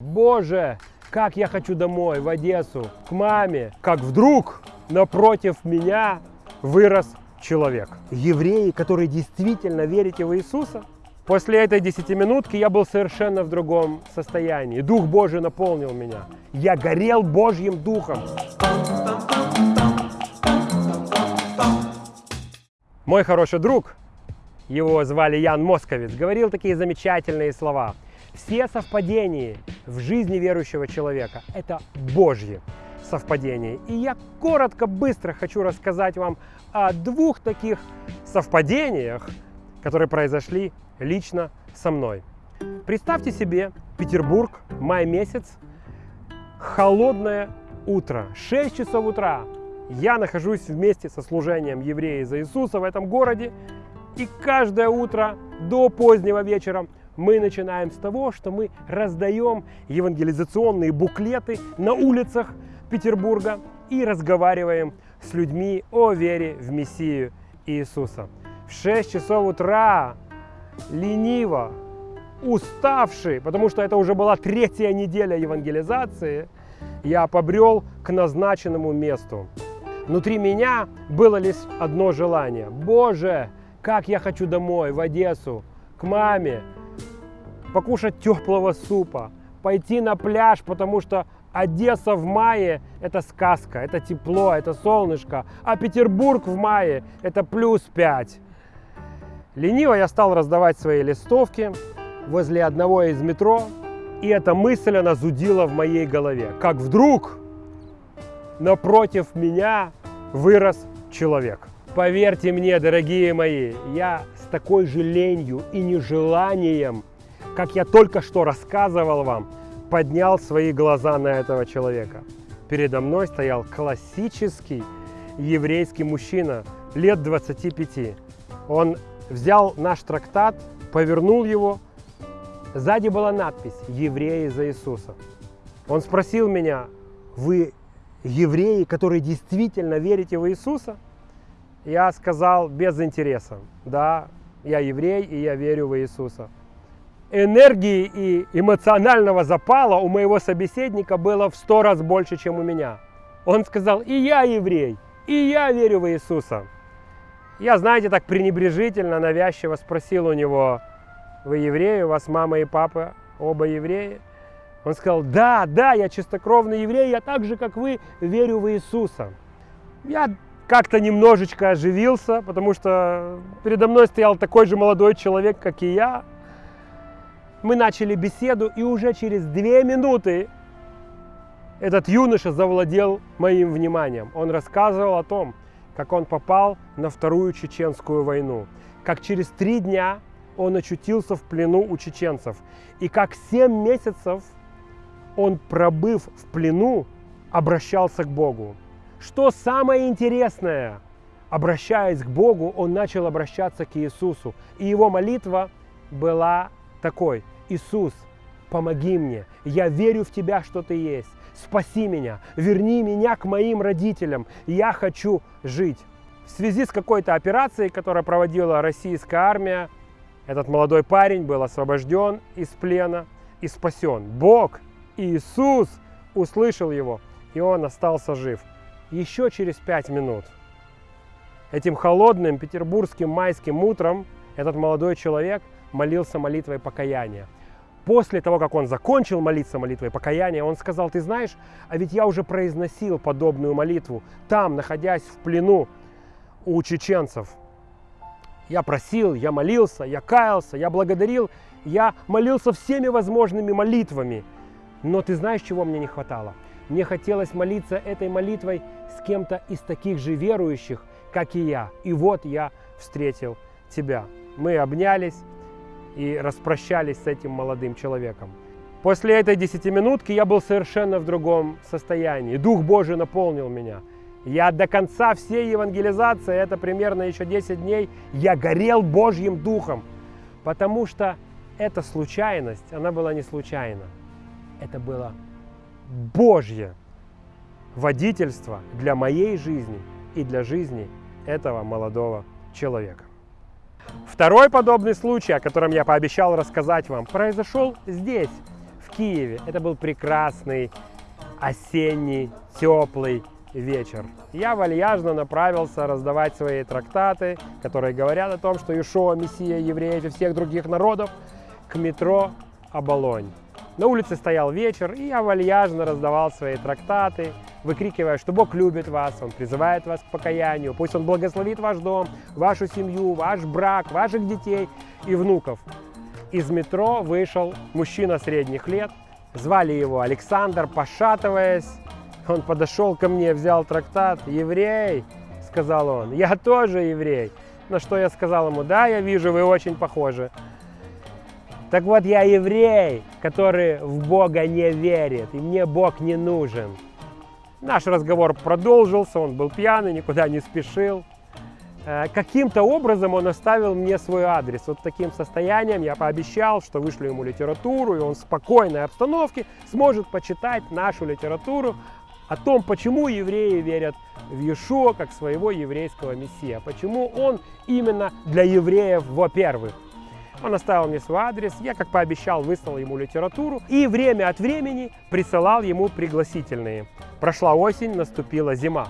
Боже, как я хочу домой, в Одессу, к маме. Как вдруг напротив меня вырос человек. Евреи, которые действительно верите в Иисуса. После этой десятиминутки я был совершенно в другом состоянии. Дух Божий наполнил меня. Я горел Божьим Духом. Мой хороший друг, его звали Ян Московец, говорил такие замечательные слова. Все совпадения в жизни верующего человека – это Божьи совпадения. И я коротко, быстро хочу рассказать вам о двух таких совпадениях, которые произошли лично со мной. Представьте себе Петербург, май месяц, холодное утро, 6 часов утра. Я нахожусь вместе со служением евреи за Иисуса в этом городе, и каждое утро до позднего вечера мы начинаем с того, что мы раздаем евангелизационные буклеты на улицах Петербурга и разговариваем с людьми о вере в Мессию Иисуса. В 6 часов утра, лениво, уставший, потому что это уже была третья неделя евангелизации, я побрел к назначенному месту. Внутри меня было лишь одно желание. Боже, как я хочу домой, в Одессу, к маме, покушать теплого супа, пойти на пляж, потому что Одесса в мае – это сказка, это тепло, это солнышко, а Петербург в мае – это плюс 5. Лениво я стал раздавать свои листовки возле одного из метро, и эта мысль, она зудила в моей голове. Как вдруг напротив меня вырос человек. Поверьте мне, дорогие мои, я с такой же ленью и нежеланием как я только что рассказывал вам, поднял свои глаза на этого человека. Передо мной стоял классический еврейский мужчина лет 25. Он взял наш трактат, повернул его. Сзади была надпись «Евреи за Иисуса». Он спросил меня, вы евреи, которые действительно верите в Иисуса? Я сказал без интереса, да, я еврей и я верю в Иисуса энергии и эмоционального запала у моего собеседника было в сто раз больше, чем у меня. Он сказал, и я еврей, и я верю в Иисуса. Я, знаете, так пренебрежительно, навязчиво спросил у него, вы евреи, у вас мама и папа оба евреи? Он сказал, да, да, я чистокровный еврей, я так же, как вы, верю в Иисуса. Я как-то немножечко оживился, потому что передо мной стоял такой же молодой человек, как и я, мы начали беседу, и уже через две минуты этот юноша завладел моим вниманием. Он рассказывал о том, как он попал на Вторую Чеченскую войну, как через три дня он очутился в плену у чеченцев, и как семь месяцев он, пробыв в плену, обращался к Богу. Что самое интересное, обращаясь к Богу, он начал обращаться к Иисусу, и его молитва была такой. Иисус, помоги мне, я верю в Тебя, что Ты есть. Спаси меня, верни меня к моим родителям, я хочу жить. В связи с какой-то операцией, которую проводила российская армия, этот молодой парень был освобожден из плена и спасен. Бог, Иисус, услышал его, и он остался жив. Еще через пять минут этим холодным петербургским майским утром этот молодой человек – молился молитвой покаяния. После того, как он закончил молиться молитвой покаяния, он сказал, ты знаешь, а ведь я уже произносил подобную молитву там, находясь в плену у чеченцев. Я просил, я молился, я каялся, я благодарил, я молился всеми возможными молитвами. Но ты знаешь, чего мне не хватало? Мне хотелось молиться этой молитвой с кем-то из таких же верующих, как и я. И вот я встретил тебя. Мы обнялись, и распрощались с этим молодым человеком. После этой десятиминутки я был совершенно в другом состоянии. Дух Божий наполнил меня. Я до конца всей евангелизации, это примерно еще 10 дней, я горел Божьим Духом. Потому что эта случайность, она была не случайна. Это было Божье водительство для моей жизни и для жизни этого молодого человека. Второй подобный случай, о котором я пообещал рассказать вам, произошел здесь, в Киеве. Это был прекрасный осенний теплый вечер. Я вальяжно направился раздавать свои трактаты, которые говорят о том, что Ишуа, Мессия евреев и всех других народов, к метро Оболонь. На улице стоял вечер, и я вальяжно раздавал свои трактаты, выкрикивая, что Бог любит вас, Он призывает вас к покаянию, пусть Он благословит ваш дом, вашу семью, ваш брак, ваших детей и внуков. Из метро вышел мужчина средних лет, звали его Александр, пошатываясь, он подошел ко мне, взял трактат, еврей, сказал он, я тоже еврей. На что я сказал ему, да, я вижу, вы очень похожи. Так вот, я еврей, который в Бога не верит, и мне Бог не нужен. Наш разговор продолжился, он был пьяный, никуда не спешил. Э, каким-то образом он оставил мне свой адрес. Вот таким состоянием я пообещал, что вышлю ему литературу, и он в спокойной обстановке сможет почитать нашу литературу о том, почему евреи верят в Иешуа как своего еврейского мессия, почему он именно для евреев во-первых. Он оставил мне свой адрес, я, как пообещал, выслал ему литературу и время от времени присылал ему пригласительные. Прошла осень, наступила зима,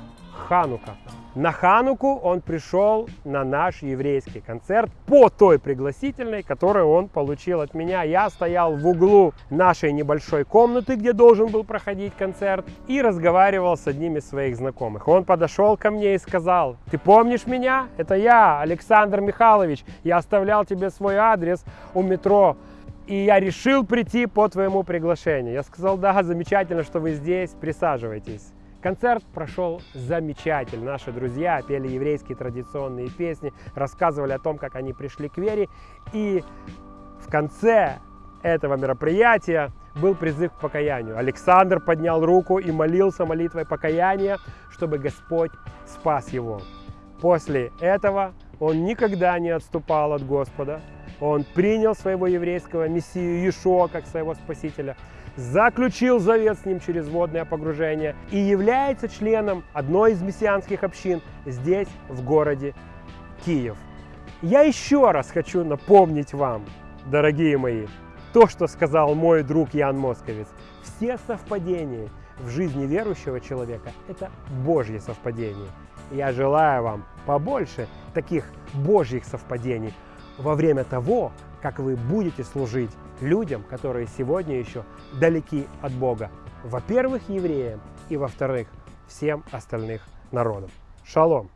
Ханука. На Хануку он пришел на наш еврейский концерт по той пригласительной, которую он получил от меня. Я стоял в углу нашей небольшой комнаты, где должен был проходить концерт, и разговаривал с одним из своих знакомых. Он подошел ко мне и сказал, ты помнишь меня? Это я, Александр Михайлович. Я оставлял тебе свой адрес у метро и я решил прийти по твоему приглашению. Я сказал, да, замечательно, что вы здесь, присаживайтесь. Концерт прошел замечательно. Наши друзья пели еврейские традиционные песни, рассказывали о том, как они пришли к вере. И в конце этого мероприятия был призыв к покаянию. Александр поднял руку и молился молитвой покаяния, чтобы Господь спас его. После этого он никогда не отступал от Господа. Он принял своего еврейского мессию Иешуа как своего спасителя – заключил завет с ним через водное погружение и является членом одной из мессианских общин здесь, в городе Киев. Я еще раз хочу напомнить вам, дорогие мои, то, что сказал мой друг Ян Московец. Все совпадения в жизни верующего человека – это Божьи совпадения. Я желаю вам побольше таких Божьих совпадений во время того, как вы будете служить людям, которые сегодня еще далеки от Бога. Во-первых, евреям и во-вторых, всем остальных народам. Шалом!